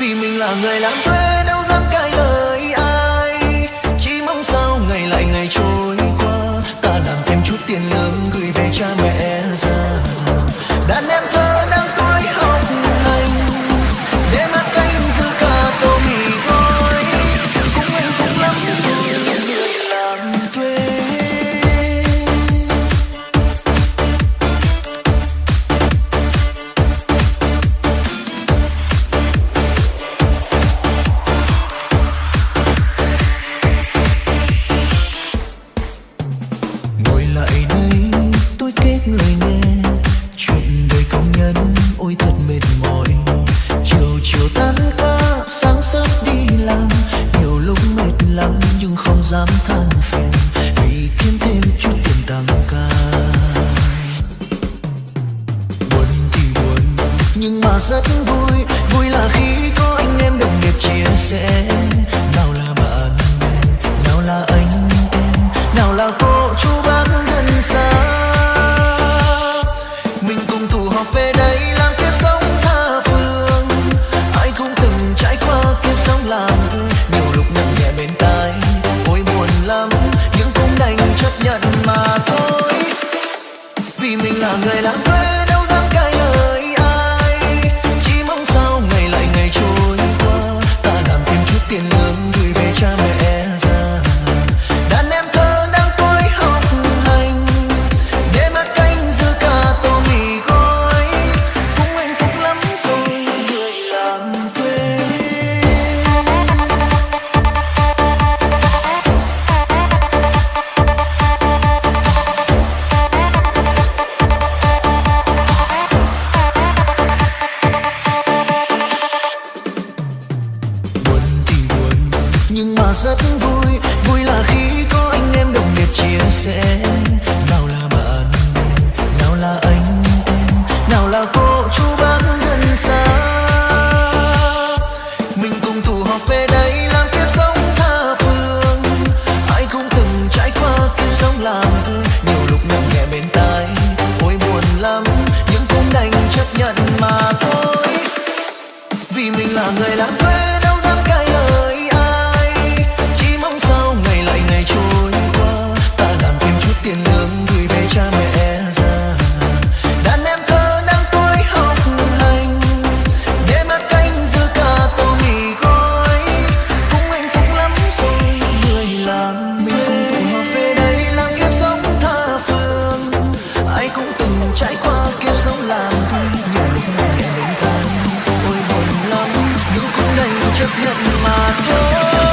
vì mình là người làm thuê. vì kiếm thêm chút tiền tăng ca buồn thì buồn nhưng mà rất vui vui là khi có anh em đồng nghiệp chia sẻ rất vui vui là khi có anh em đồng nghiệp chia sẻ. Nào là bạn, nào là anh em, nào là cô chú bác gần xa. Mình cùng tụ họp về đây làm kiếp sống tha phương. Ai cũng từng trải qua kiếp sống làm vui nhiều lúc ngậm nghe bên tai, ôi buồn lắm. Nhưng cũng đành chấp nhận mà thôi. Vì mình là người lãng quên chấp nhận mà